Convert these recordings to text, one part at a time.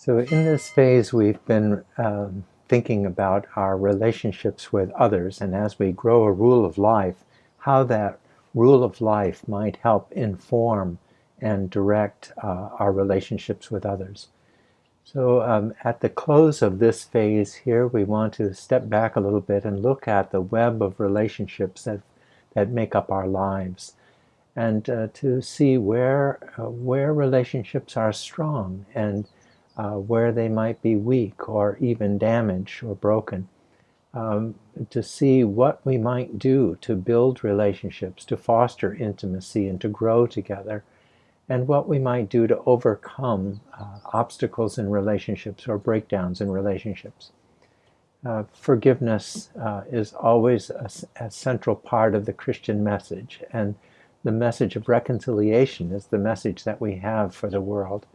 So in this phase, we've been um, thinking about our relationships with others, and as we grow a rule of life, how that rule of life might help inform and direct uh, our relationships with others. So um, at the close of this phase here, we want to step back a little bit and look at the web of relationships that, that make up our lives and uh, to see where, uh, where relationships are strong and uh, where they might be weak or even damaged or broken. Um, to see what we might do to build relationships, to foster intimacy and to grow together, and what we might do to overcome uh, obstacles in relationships or breakdowns in relationships. Uh, forgiveness uh, is always a, a, central part of the Christian message, and the message of reconciliation is the message that we have for the world.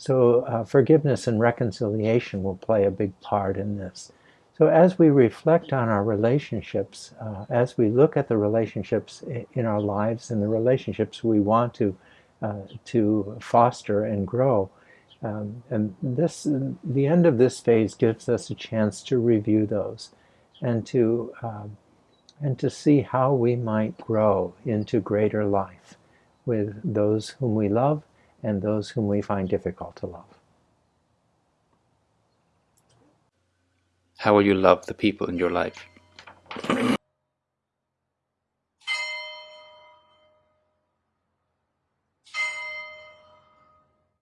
So uh, forgiveness and reconciliation will play a big part in this. So as we reflect on our relationships, uh, as we look at the relationships in our lives and the relationships we want to uh, to foster and grow, um, and this the end of this phase gives us a chance to review those and to um, and to see how we might grow into greater life with those whom we love and those whom we find difficult to love. How will you love the people in your life?